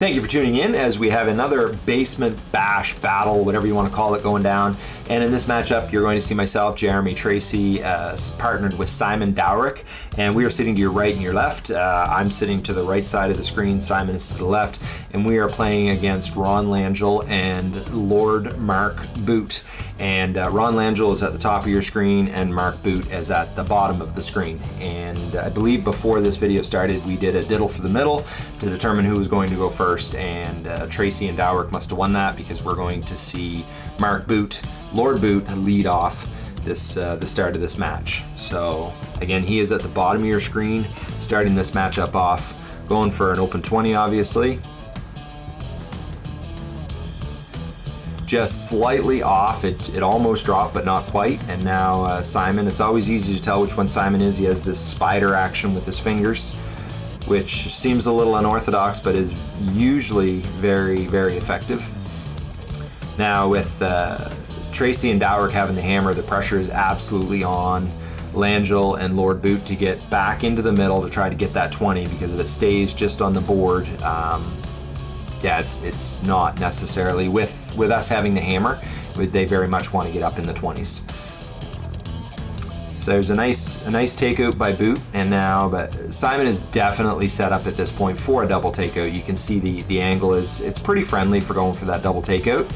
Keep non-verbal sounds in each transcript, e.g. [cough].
Thank you for tuning in as we have another basement bash battle, whatever you want to call it, going down. And in this matchup, you're going to see myself, Jeremy Tracy, uh, partnered with Simon Dowrick. And we are sitting to your right and your left. Uh, I'm sitting to the right side of the screen, Simon is to the left. And we are playing against Ron Langell and Lord Mark Boot. And uh, Ron Langell is at the top of your screen and Mark Boot is at the bottom of the screen. And I believe before this video started, we did a diddle for the middle to determine who was going to go first. And uh, Tracy and Dowrick must have won that because we're going to see Mark Boot, Lord Boot, lead off this uh, the start of this match. So again, he is at the bottom of your screen, starting this matchup off, going for an open 20, obviously. Just slightly off. It, it almost dropped, but not quite. And now uh, Simon, it's always easy to tell which one Simon is. He has this spider action with his fingers, which seems a little unorthodox, but is usually very, very effective. Now with uh, Tracy and Dowrick having the hammer, the pressure is absolutely on Langell and Lord Boot to get back into the middle to try to get that 20 because if it stays just on the board, um, yeah, it's it's not necessarily with with us having the hammer. They very much want to get up in the 20s. So there's a nice a nice takeout by Boot, and now but Simon is definitely set up at this point for a double takeout. You can see the the angle is it's pretty friendly for going for that double takeout.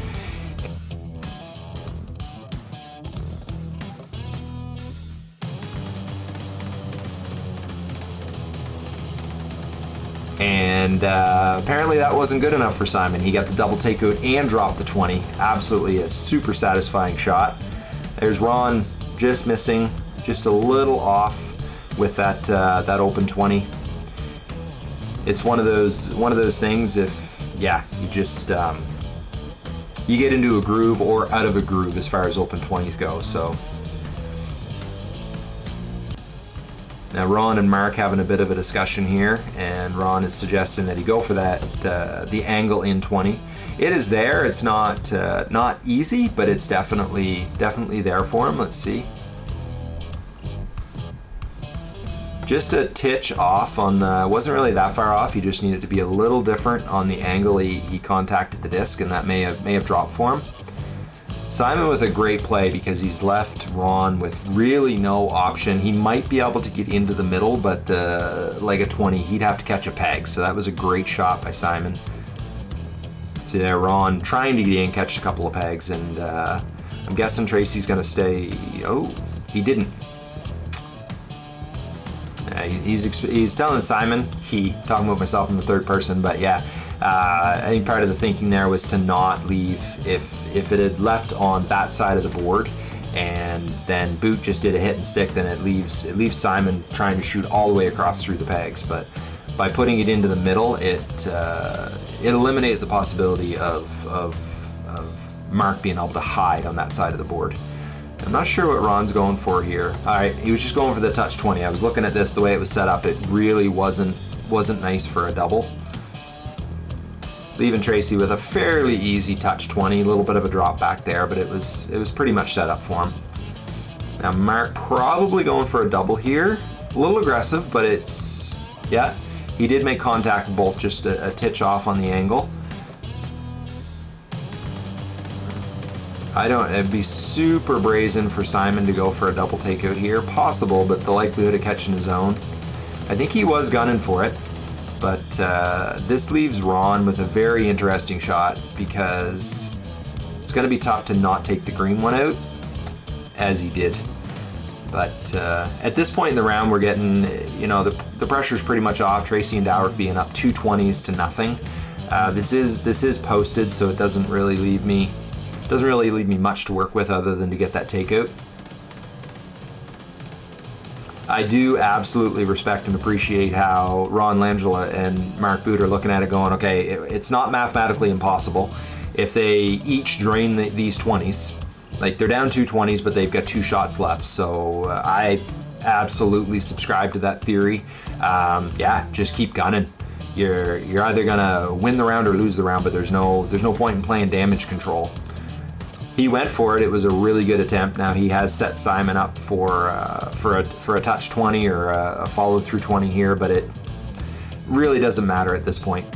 And uh, apparently that wasn't good enough for Simon. He got the double takeout and dropped the 20. Absolutely a super satisfying shot. There's Ron just missing, just a little off with that uh, that open 20. It's one of those one of those things. If yeah, you just um, you get into a groove or out of a groove as far as open 20s go. So Now Ron and Mark having a bit of a discussion here, and Ron is suggesting that he go for that uh, the angle in 20. It is there. It's not uh, not easy, but it's definitely definitely there for him. Let's see. Just a titch off on the, wasn't really that far off. He just needed to be a little different on the angle he, he contacted the disc, and that may have may have dropped for him. Simon with a great play because he's left Ron with really no option. He might be able to get into the middle, but the leg of 20, he'd have to catch a peg. So that was a great shot by Simon. So yeah, Ron trying to get in, catch a couple of pegs, and uh, I'm guessing Tracy's gonna stay. Oh, he didn't. Yeah, he's he's telling Simon, he talking about myself in the third person, but yeah, uh, I think part of the thinking there was to not leave if if it had left on that side of the board and then Boot just did a hit and stick, then it leaves it leaves Simon trying to shoot all the way across through the pegs. But by putting it into the middle, it uh, it eliminated the possibility of, of of Mark being able to hide on that side of the board. I'm not sure what Ron's going for here. All right, he was just going for the touch 20. I was looking at this, the way it was set up, it really wasn't wasn't nice for a double leaving Tracy with a fairly easy touch 20, a little bit of a drop back there, but it was it was pretty much set up for him. Now Mark probably going for a double here. A little aggressive, but it's, yeah, he did make contact both just a, a titch off on the angle. I don't, it'd be super brazen for Simon to go for a double takeout here. Possible, but the likelihood of catching his own. I think he was gunning for it. But uh, this leaves Ron with a very interesting shot because it's going to be tough to not take the green one out, as he did. But uh, at this point in the round, we're getting, you know, the, the pressure's pretty much off. Tracy and Dowrick being up two 20s to nothing. Uh, this is this is posted, so it doesn't really leave me doesn't really leave me much to work with other than to get that takeout. I do absolutely respect and appreciate how Ron Langella and Mark Boot are looking at it going, okay, it's not mathematically impossible. If they each drain the, these 20s, like they're down two 20s, but they've got two shots left. So uh, I absolutely subscribe to that theory. Um, yeah, just keep gunning. You're you're either gonna win the round or lose the round, but there's no there's no point in playing damage control he went for it. It was a really good attempt. Now he has set Simon up for uh, for a for a touch 20 or a, a follow through 20 here, but it really doesn't matter at this point.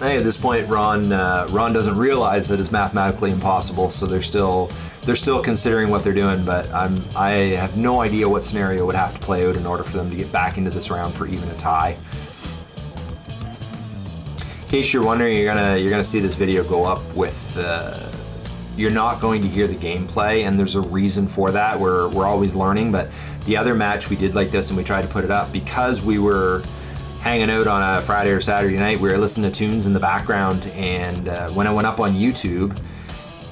Hey, at this point, Ron uh, Ron doesn't realize that it's mathematically impossible, so they're still they're still considering what they're doing. But I'm I have no idea what scenario would have to play out in order for them to get back into this round for even a tie. In case you're wondering, you're gonna you're gonna see this video go up with. Uh, you're not going to hear the gameplay, and there's a reason for that. We're we're always learning, but the other match we did like this, and we tried to put it up because we were hanging out on a Friday or Saturday night. We were listening to tunes in the background, and uh, when I went up on YouTube,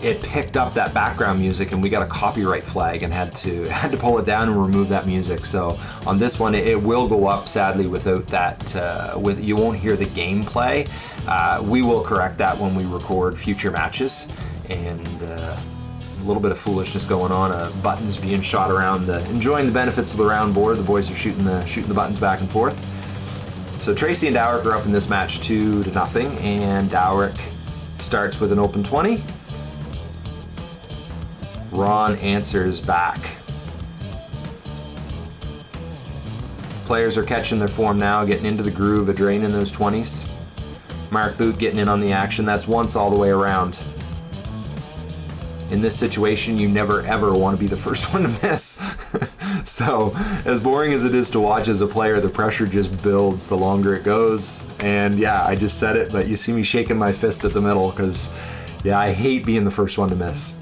it picked up that background music, and we got a copyright flag and had to [laughs] had to pull it down and remove that music. So on this one, it, will go up sadly without that. Uh, with you won't hear the gameplay. Uh, we will correct that when we record future matches, and. Uh, a little bit of foolishness going on. Uh, buttons being shot around, the, enjoying the benefits of the round board. The boys are shooting the shooting the buttons back and forth. So Tracy and Dowrick are up in this match two to nothing, and Dowrick starts with an open 20. Ron answers back. Players are catching their form now, getting into the groove of draining those 20s. Mark Boot getting in on the action. That's once all the way around in this situation, you never ever want to be the [laughs] first one to miss. [laughs] so, as boring as it is to watch as a player, the pressure just builds the longer it goes. And yeah, I just said it, but you see me shaking my fist at the middle because, yeah, I hate being the first one to miss.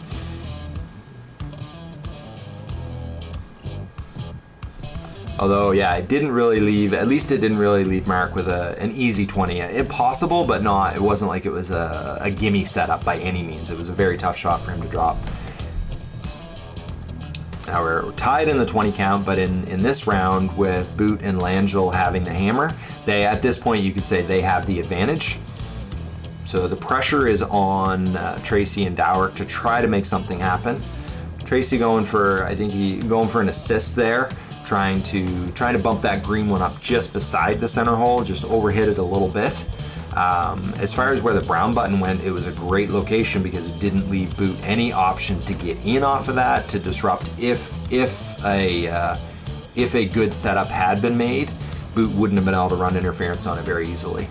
Although, yeah, it didn't really leave, at least it didn't really leave Mark with a, an easy 20. Impossible, but not, it wasn't like it was a, a gimme setup by any means. It was a very tough shot for him to drop. Now we're tied in the 20 count, but in, in this round with Boot and Langell having the hammer, they at this point you could say they have the advantage. So the pressure is on uh, Tracy and Dowrick to try to make something happen. Tracy going for, I think he going for an assist there trying to trying to bump that green one up just beside the center hole, just overhit it a little bit. Um, as far as where the brown button went, it was a great location because it didn't leave Boot any option to get in off of that to disrupt if if a uh, if a good setup had been made, Boot wouldn't have been able to run interference on it very easily.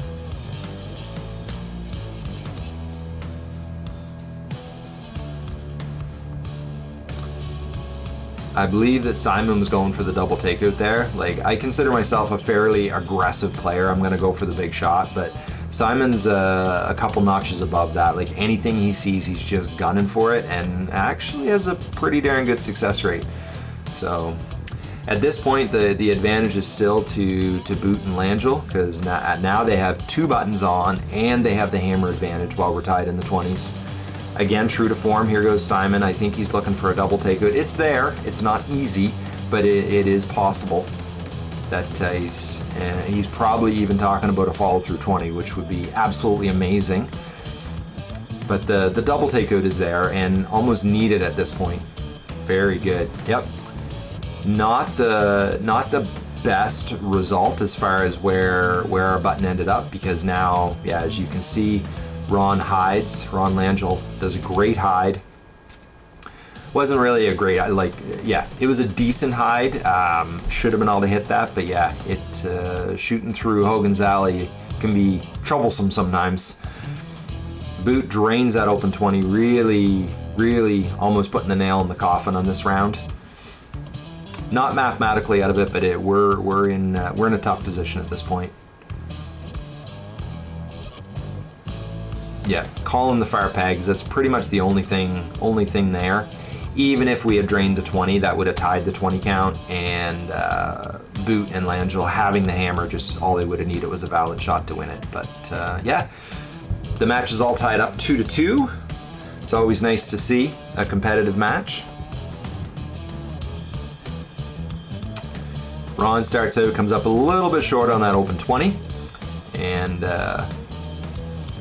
I believe that Simon was going for the double takeout there. Like, I consider myself a fairly aggressive player. I'm going to go for the big shot, but Simon's uh, a couple notches above that. Like, anything he sees, he's just gunning for it and actually has a pretty darn good success rate. So, at this point, the, the advantage is still to, to Boot and Langell because now, now they have two buttons on and they have the hammer advantage while we're tied in the 20s. Again, true to form, here goes Simon. I think he's looking for a double takeout. It's there. It's not easy, but it, it is possible that uh, he's uh, he's probably even talking about a follow through 20, which would be absolutely amazing. But the the double takeout is there and almost needed at this point. Very good. Yep. Not the not the best result as far as where where our button ended up because now, yeah, as you can see, Ron hides. Ron Langell does a great hide. Wasn't really a great, like, yeah, it was a decent hide. Um, should have been able to hit that, but yeah, it uh, shooting through Hogan's Alley can be troublesome sometimes. Boot drains that open 20, really, really almost putting the nail in the coffin on this round. Not mathematically out of it, but it, we're we're in uh, we're in a tough position at this point. Yeah, call them the fire pegs. That's pretty much the only thing, only thing there. Even if we had drained the 20, that would have tied the 20 count, and uh, Boot and Langell having the hammer, just all they would have needed was a valid shot to win it. But uh, yeah, the match is all tied up two to two. It's always nice to see a competitive match. Ron starts out, comes up a little bit short on that open 20, and uh,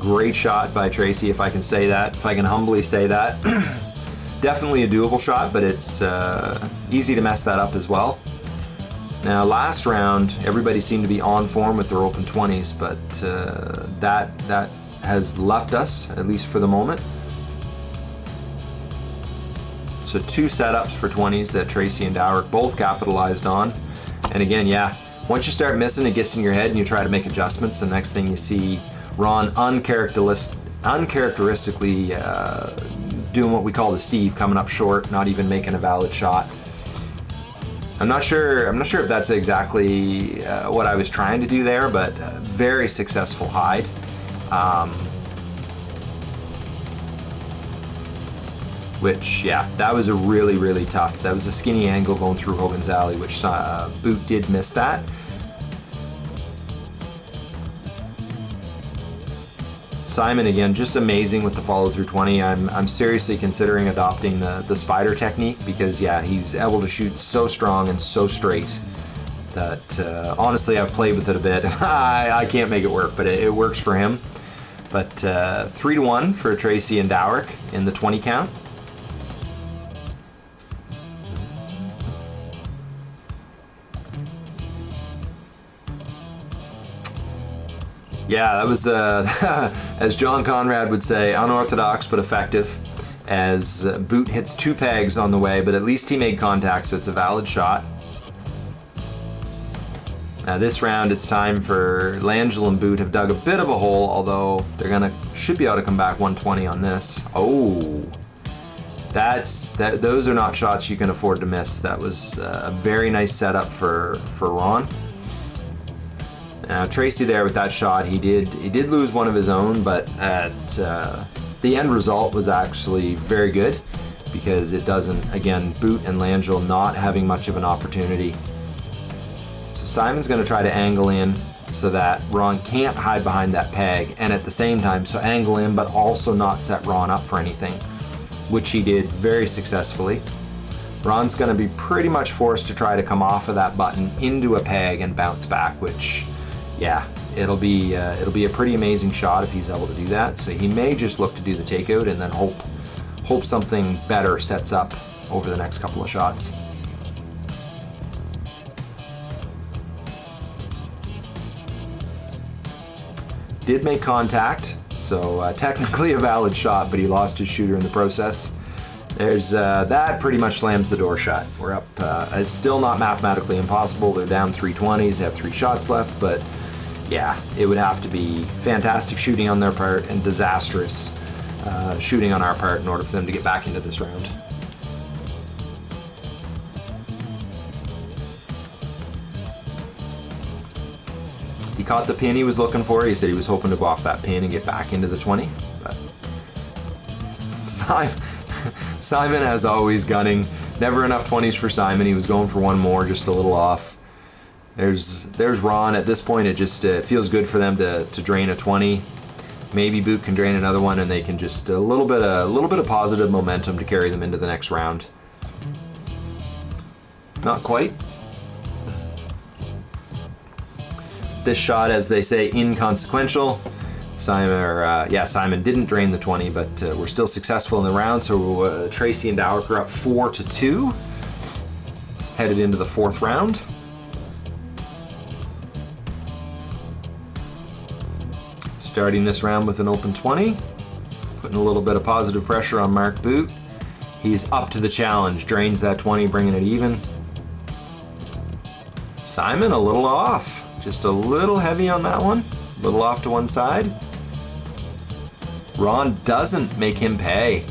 Great shot by Tracy, if I can say that, if I can humbly say that. [clears throat] Definitely a doable shot, but it's uh, easy to mess that up as well. Now, last round, everybody seemed to be on form with their open 20s, but uh, that, that has left us, at least for the moment. So two setups for 20s that Tracy and Dowrick both capitalized on. And again, yeah, once you start missing, it gets in your head and you try to make adjustments. The next thing you see Ron uncharacteristic, uncharacteristically uh, doing what we call the Steve, coming up short, not even making a valid shot. I'm not sure. I'm not sure if that's exactly uh, what I was trying to do there, but uh, very successful hide. Um, which, yeah, that was a really, really tough. That was a skinny angle going through Hogan's Alley, which uh, Boot did miss that. Simon again, just amazing with the follow through 20. I'm, I'm seriously considering adopting the, the spider technique because yeah, he's able to shoot so strong and so straight that uh, honestly I've played with it a bit. [laughs] I, I can't make it work, but it, it works for him. But uh, three to one for Tracy and Dowrick in the 20 count. Yeah, that was, uh, [laughs] as John Conrad would say, unorthodox but effective. As uh, Boot hits two pegs on the way, but at least he made contact, so it's a valid shot. Now this round, it's time for Langell and Boot have dug a bit of a hole, although they're gonna should be able to come back 120 on this. Oh, that's that. Those are not shots you can afford to miss. That was uh, a very nice setup for for Ron. Now Tracy there with that shot, he did he did lose one of his own, but at uh, the end result was actually very good because it doesn't again Boot and Langell not having much of an opportunity. So Simon's going to try to angle in so that Ron can't hide behind that peg, and at the same time, so angle in but also not set Ron up for anything, which he did very successfully. Ron's going to be pretty much forced to try to come off of that button into a peg and bounce back, which yeah, it'll be uh, it'll be a pretty amazing shot if he's able to do that. So he may just look to do the takeout and then hope hope something better sets up over the next couple of shots. Did make contact, so uh, [laughs] technically a valid shot, but he lost his shooter in the process. There's uh, that pretty much slams the door shut. We're up. Uh, it's still not mathematically impossible. They're down 320s. They have three shots left, but yeah, it would have to be fantastic shooting on their part and disastrous uh, shooting on our part in order for them to get back into this round. He caught the pin he was looking for. He said he was hoping to go off that pin and get back into the 20. But [laughs] [laughs] Simon, Simon as always, gunning. Never enough 20s for Simon. He was going for one more, just a little off. There's there's Ron. At this point, it just uh, feels good for them to, to drain a 20. Maybe Boot can drain another one, and they can just a little bit of, a little bit of positive momentum to carry them into the next round. Not quite. This shot, as they say, inconsequential. Simon, or, uh, yeah, Simon didn't drain the 20, but uh, we're still successful in the round. So uh, Tracy and Dowrick are up four to two, headed into the fourth round. Starting this round with an open 20, putting a little bit of positive pressure on Mark Boot. He's up to the challenge, drains that 20, bringing it even. Simon a little off, just a little heavy on that one, a little off to one side. Ron doesn't make him pay.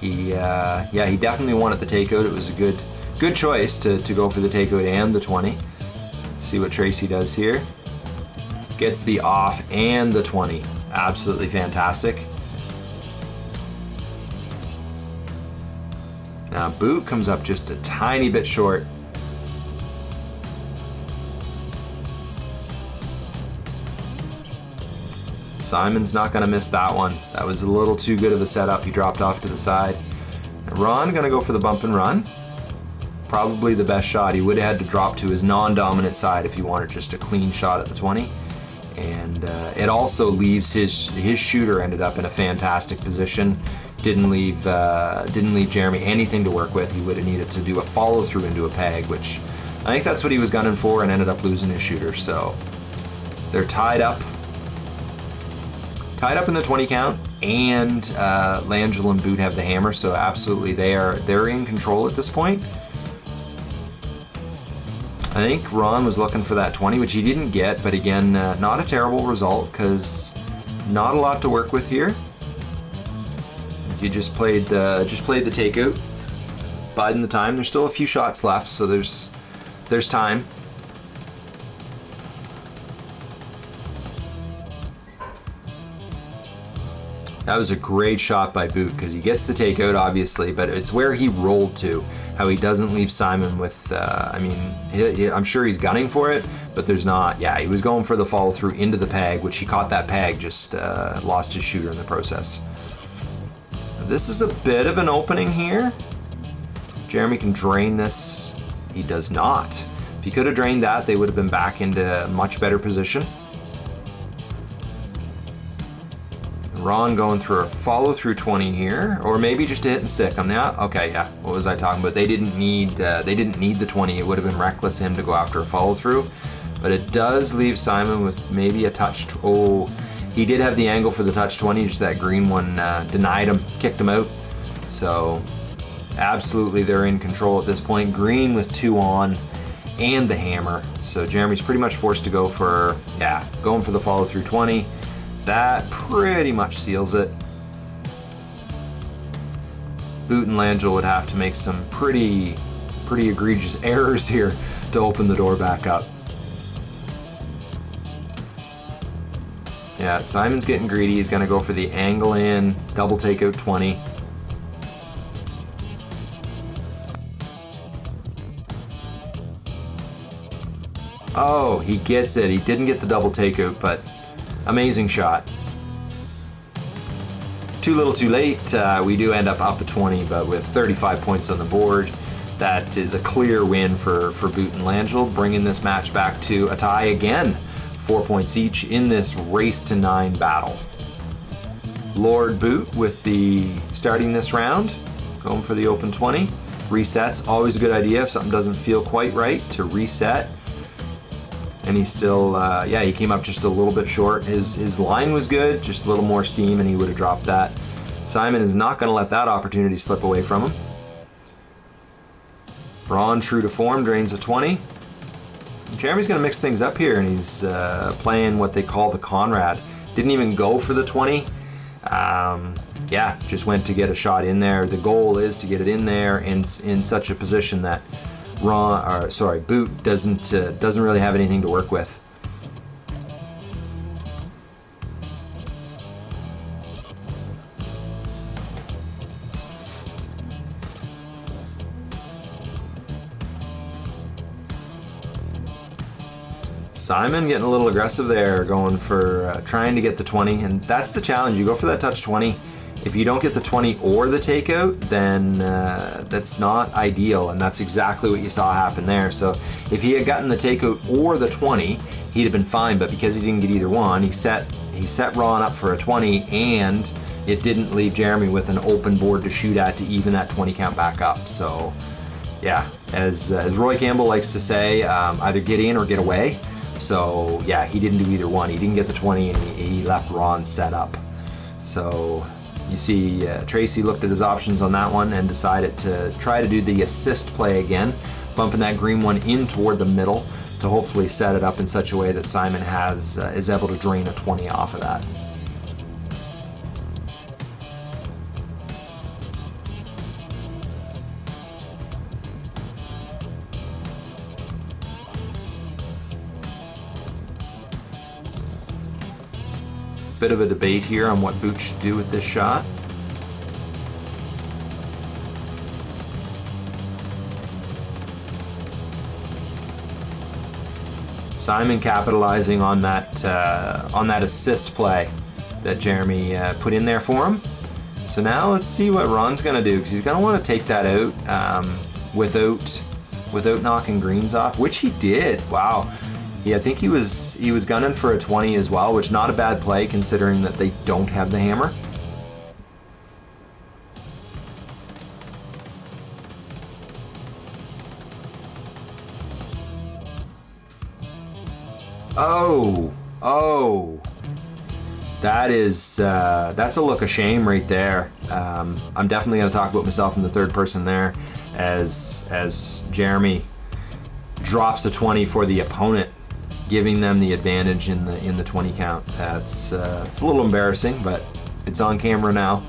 He, uh, yeah, he definitely wanted the takeout. It was a good, good choice to, to go for the takeout and the 20. Let's see what Tracy does here. Gets the off and the 20. Absolutely fantastic. Now boot comes up just a tiny bit short. Simon's not gonna miss that one. That was a little too good of a setup. He dropped off to the side. Ron gonna go for the bump and run. Probably the best shot. He would have had to drop to his non-dominant side if he wanted just a clean shot at the 20 and uh, it also leaves his his shooter ended up in a fantastic position. Didn't leave uh, didn't leave Jeremy anything to work with. He would have needed to do a follow through into a peg, which I think that's what he was gunning for, and ended up losing his shooter. So they're tied up, tied up in the 20 count, and uh, Langell and Boot have the hammer. So absolutely, they are they're in control at this point. I think Ron was looking for that 20, which he didn't get, but again, uh, not a terrible result because not a lot to work with here. You just played the just played the takeout, biding the time. There's still a few shots left, so there's there's time. That was a great shot by Boot because he gets the takeout, obviously, but it's where he rolled to. How he doesn't leave Simon with, uh, I mean, he, he, I'm sure he's gunning for it, but there's not. Yeah, he was going for the follow through into the peg, which he caught that peg, just uh, lost his shooter in the process. This is a bit of an opening here. Jeremy can drain this. He does not. If he could have drained that, they would have been back into a much better position. Ron going for a follow through 20 here, or maybe just a hit and stick. I'm not okay. Yeah, what was I talking about? They didn't need uh, they didn't need the 20. It would have been reckless him to go after a follow through, but it does leave Simon with maybe a touch. Oh, he did have the angle for the touch 20. Just that green one uh, denied him, kicked him out. So absolutely, they're in control at this point. Green with two on and the hammer. So Jeremy's pretty much forced to go for yeah, going for the follow through 20. That pretty much seals it. Boot and Langell would have to make some pretty, pretty egregious [laughs] errors here to open the door back up. Yeah, Simon's getting greedy. He's gonna go for the angle in, double takeout 20. Oh, he gets it. He didn't get the double takeout, but Amazing shot. Too little too late. Uh, we do end up up a 20, but with 35 points on the board, that is a clear win for, for Boot and Langell, bringing this match back to a tie again. Four points each in this race to nine battle. Lord Boot with the starting this round, going for the open 20. Resets, always a good idea if something doesn't feel quite right to reset and he still, uh, yeah, he came up just a little bit short. His his line was good, just a little more steam, and he would have dropped that. Simon is not going to let that opportunity slip away from him. Ron, true to form, drains a 20. Jeremy's going to mix things up here, and he's uh, playing what they call the Conrad. Didn't even go for the 20. Um, yeah, just went to get a shot in there. The goal is to get it in there in, in such a position that Ron, or sorry, Boot doesn't uh, doesn't really have anything to work with. Simon getting a little aggressive there, going for uh, trying to get the 20, and that's the challenge. You go for that touch 20, if you don't get the 20 or the takeout, then uh, that's not ideal, and that's exactly what you saw happen there. So if he had gotten the takeout or the 20, he'd have been fine, but because he didn't get either one, he set he set Ron up for a 20, and it didn't leave Jeremy with an open board to shoot at to even that 20 count back up. So yeah, as, as Roy Campbell likes to say, um, either get in or get away. So yeah, he didn't do either one. He didn't get the 20 and he, he left Ron set up. So you see uh, Tracy looked at his options on that one and decided to try to do the assist play again, bumping that green one in toward the middle to hopefully set it up in such a way that Simon has uh, is able to drain a 20 off of that. Bit of a debate here on what Boot should do with this shot. Simon capitalizing on that uh, on that assist play that Jeremy uh, put in there for him. So now let's see what Ron's gonna do because he's gonna want to take that out um, without without knocking greens off, which he did. Wow. Yeah, I think he was he was gunning for a 20 as well, which not a bad play considering that they don't have the hammer. Oh, oh, that is uh, that's a look of shame right there. Um, I'm definitely going to talk about myself in the third person there, as as Jeremy drops a 20 for the opponent giving them the advantage in the in the 20 count. That's uh, it's a little embarrassing, but it's on camera now.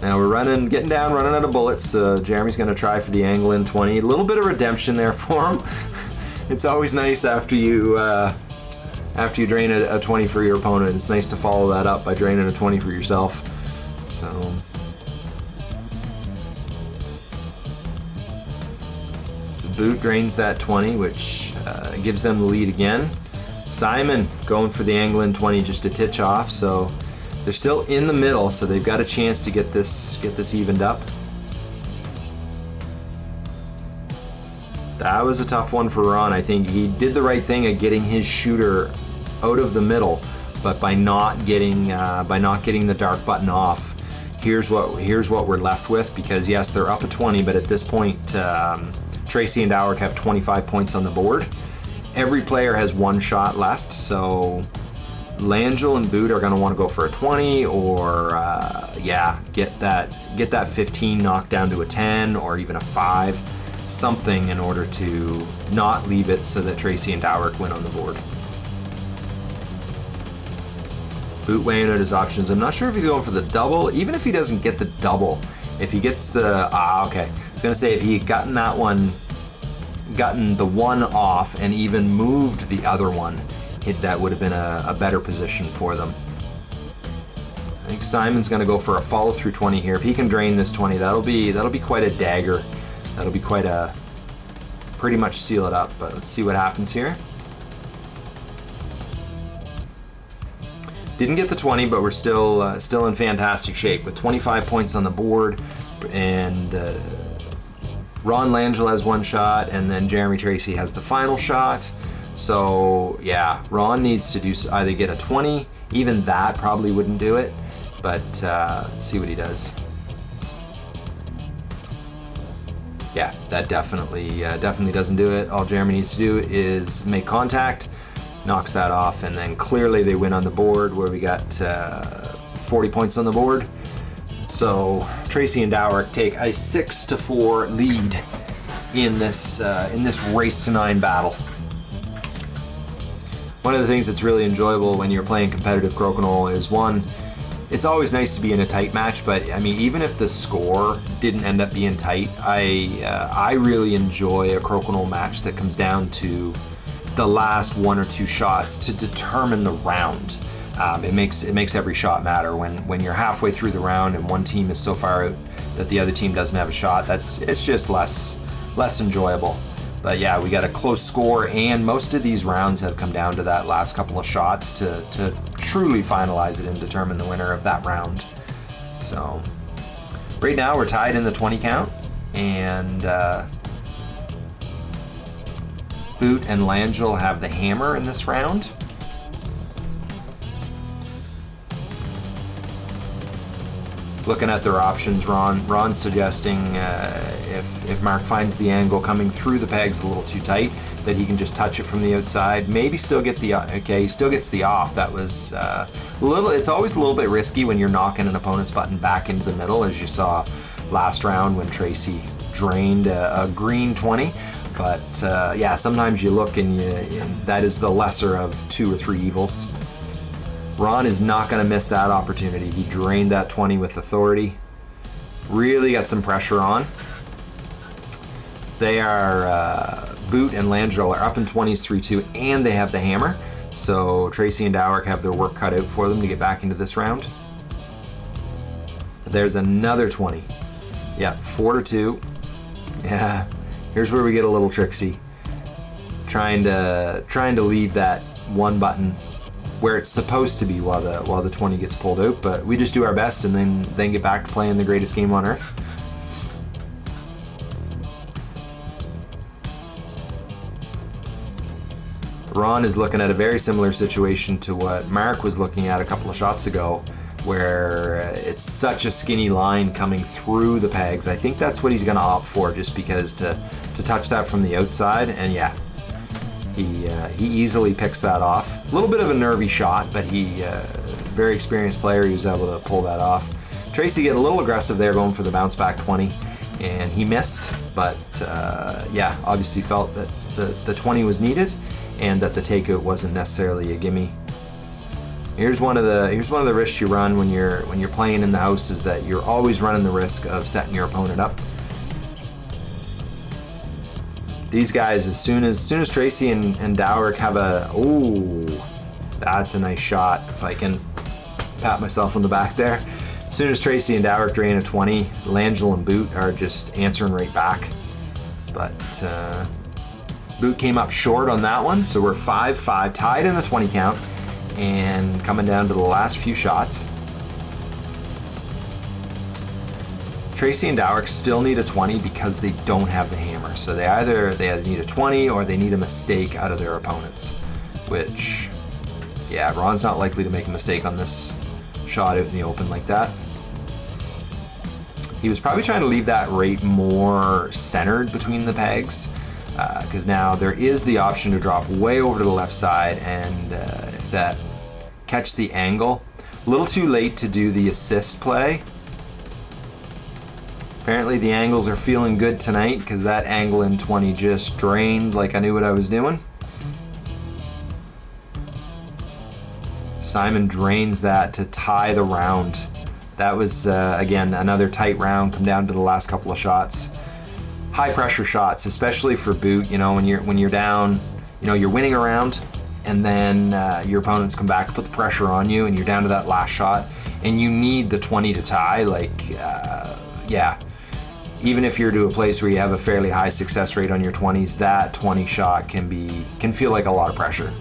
Now we're running, getting down, running out of bullets. Uh, Jeremy's going to try for the angle in 20. A little bit of redemption there [laughs] for him. it's always nice after you uh, after you drain a, a 20 for your opponent. It's nice to follow that up by draining a 20 for yourself. So. Boot drains that 20, which uh, gives them the lead again. Simon going for the angle in 20 just a titch off, so they're still in the middle, so they've got a chance to get this get this evened up. That was a tough one for Ron. I think he did the right thing at getting his shooter out of the middle, but by not getting uh, by not getting the dark button off, here's what here's what we're left with. Because yes, they're up a 20, but at this point, um, Tracy and Dowrick have 25 points on the board. Every player has one shot left, so Langell and Boot are going to want to go for a 20 or uh, yeah, get that get that 15 knocked down to a 10 or even a 5, something in order to not leave it so that Tracy and Dowrick win on the board. Boot weighing out his options. I'm not sure if he's going for the double. Even if he doesn't get the double, if he gets the ah okay, I was gonna say if he had gotten that one, gotten the one off and even moved the other one, it, that would have been a, a better position for them. I think Simon's gonna go for a follow through 20 here. If he can drain this 20, that'll be that'll be quite a dagger. That'll be quite a pretty much seal it up. But let's see what happens here. Didn't get the 20, but we're still uh, still in fantastic shape with 25 points on the board, and uh, Ron Langell has one shot, and then Jeremy Tracy has the final shot. So yeah, Ron needs to do either get a 20. Even that probably wouldn't do it, but uh, let's see what he does. Yeah, that definitely uh, definitely doesn't do it. All Jeremy needs to do is make contact knocks that off, and then clearly they win on the board where we got uh, 40 points on the board. So Tracy and Dowrick take a six to four lead in this uh, in this race to nine battle. One of the things that's really enjoyable when you're playing competitive crokinole is one, it's always nice to be in a tight match, but I mean, even if the score didn't end up being tight, I uh, I really enjoy a crokinole match that comes down to the last one or two shots to determine the round. Um, it makes it makes every shot matter when when you're halfway through the round and one team is so far out that the other team doesn't have a shot. That's it's just less less enjoyable. But yeah, we got a close score, and most of these rounds have come down to that last couple of shots to to truly finalize it and determine the winner of that round. So right now we're tied in the 20 count, and. Uh, Boot and Langell have the hammer in this round. Looking at their options, Ron Ron's suggesting uh, if, if Mark finds the angle coming through the pegs a little too tight, that he can just touch it from the outside. Maybe still get the okay, he still gets the off. That was uh, a little. It's always a little bit risky when you're knocking an opponent's button back into the middle, as you saw last round when Tracy drained a, a green 20. But uh, yeah, sometimes you look and, you, and that is the lesser of two or three evils. Ron is not going to miss that opportunity. He drained that 20 with authority. Really got some pressure on. They are, uh, Boot and Langell are up in 20s 3-2, and they have the hammer. So Tracy and Dowrick have their work cut out for them to get back into this round. There's another 20. Yeah, 4 to 2. Yeah, Here's where we get a little tricksy. Trying to trying to leave that one button where it's supposed to be while the while the 20 gets pulled out, but we just do our best and then then get back to playing the greatest game on earth. Ron is looking at a very similar situation to what Mark was looking at a couple of shots ago where it's such a skinny line coming through the pegs. I think that's what he's going to opt for just because to, to touch that from the outside. And yeah, he, uh, he easily picks that off. A little bit of a nervy shot, but he, uh, very experienced player, he was able to pull that off. Tracy get a little aggressive there going for the bounce back 20. and he missed. But uh, yeah, obviously felt that the, the 20 was needed and that the takeout wasn't necessarily a gimme. Here's one of the here's one of the risks you run when you're when you're playing in the house is that you're always running the risk of setting your opponent up. These guys, as soon as, as soon as Tracy and, and Dowrick have a oh, that's a nice shot. If I can pat myself on the back there. As soon as Tracy and Dowrick drain a 20, Langell and Boot are just answering right back. But uh, Boot came up short on that one, so we're 5-5, tied in the 20 count, and coming down to the last few shots. Tracy and Dowrick still need a 20 because they don't have the hammer. So they either they need a 20 or they need a mistake out of their opponents. Which, yeah, Ron's not likely to make a mistake on this shot out in the open like that. He was probably trying to leave that rate more centered between the pegs because uh, now there is the option to drop way over to the left side and uh, if that catch the angle. A little too late to do the assist play. Apparently the angles are feeling good tonight because that angle in 20 just drained like I knew what I was doing. Simon drains that to tie the round. That was, uh, again, another tight round, come down to the last couple of shots. High pressure shots, especially for boot, you know, when you're, when you're down, you know, you're winning a round, and then uh, your opponents come back, put the pressure on you, and you're down to that last shot, and you need the 20 to tie, like, uh, yeah. Even if you're to a place where you have a fairly high success rate on your 20s, that 20 shot can be, can feel like a lot of pressure.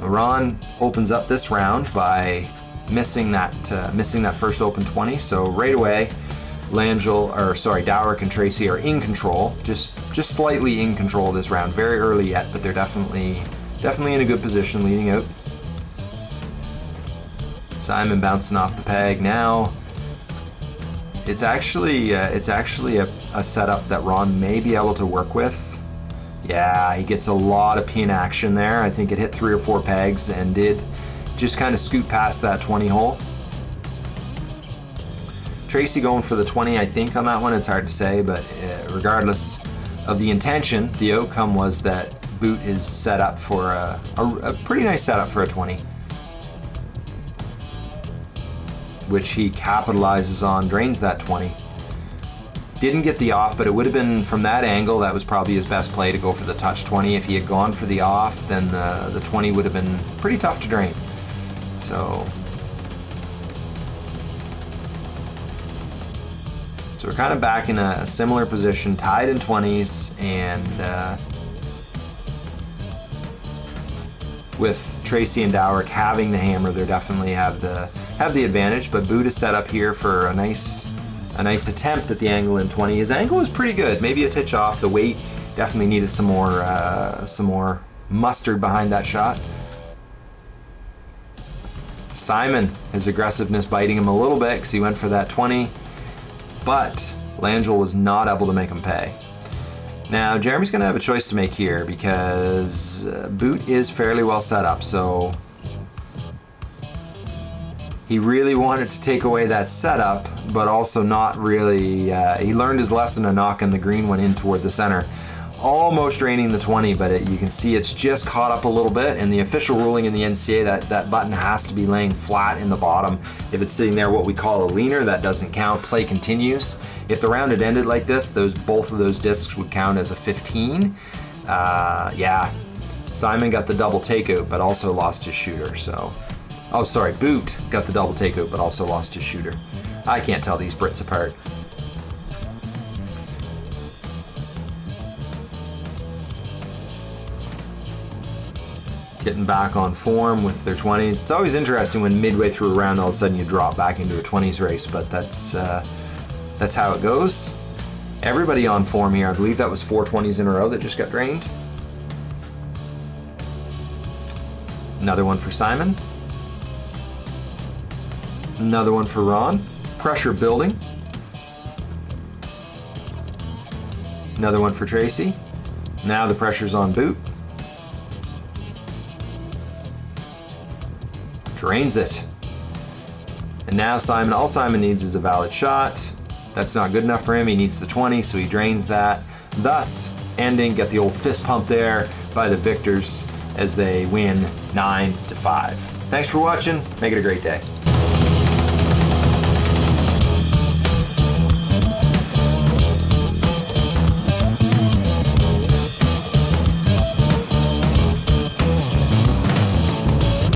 Ron opens up this round by missing that uh, missing that first open 20. So right away, Langell, or sorry, Dowrick and Tracy are in control, just just slightly in control this round. Very early yet, but they're definitely definitely in a good position leading out. Simon bouncing off the peg now. It's actually uh, it's actually a, a setup that Ron may be able to work with. Yeah, he gets a lot of pin action there. I think it hit three or four pegs and did just kind of scoot past that 20 hole. Tracy going for the 20, I think, on that one. It's hard to say, but uh, regardless of the intention, the outcome was that Boot is set up for a, a, a pretty nice setup for a 20. Which he capitalizes on, drains that 20. Didn't get the off, but it would have been from that angle, that was probably his best play to go for the touch 20. If he had gone for the off, then the, the 20 would have been pretty tough to drain. So, so we're kind of back in a, similar position, tied in 20s, and uh, with Tracy and Dowrick having the hammer, they definitely have the have the advantage. But is set up here for a nice a nice attempt at the angle in 20. His angle was pretty good, maybe a titch off. The weight definitely needed some more, uh, some more mustard behind that shot. Simon, his aggressiveness biting him a little bit because he went for that 20, but Langell was not able to make him pay. Now, Jeremy's to have a choice to make here because uh, Boot is fairly well set up, so he really wanted to take away that setup, but also not really. Uh, he learned his lesson of knocking the green one in toward the center. Almost draining the 20, but it, you can see it's just caught up a little bit. And the official ruling in the NCA that that button has to be laying flat in the bottom. If it's sitting there, what we call a leaner, that doesn't count. Play continues. If the round had ended like this, those both of those discs would count as a 15. Uh, yeah, Simon got the double takeout, but also lost his shooter. So Oh, sorry, Boot got the double takeout, but also lost his shooter. I can't tell these Brits apart. Getting back on form with their 20s. It's always interesting when midway through a round, all of a sudden you drop back into a 20s race, but that's uh, that's how it goes. Everybody on form here. I believe that was four 20s in a row that just got drained. Another one for Simon. Another one for Ron. Pressure building. Another one for Tracy. Now the pressure's on boot. Drains it. And now Simon, all Simon needs is a valid shot. That's not good enough for him. He needs the 20, so he drains that. Thus, ending, get the old fist pump there by the victors as they win 9 to 5. Thanks for watching. Make it a great day.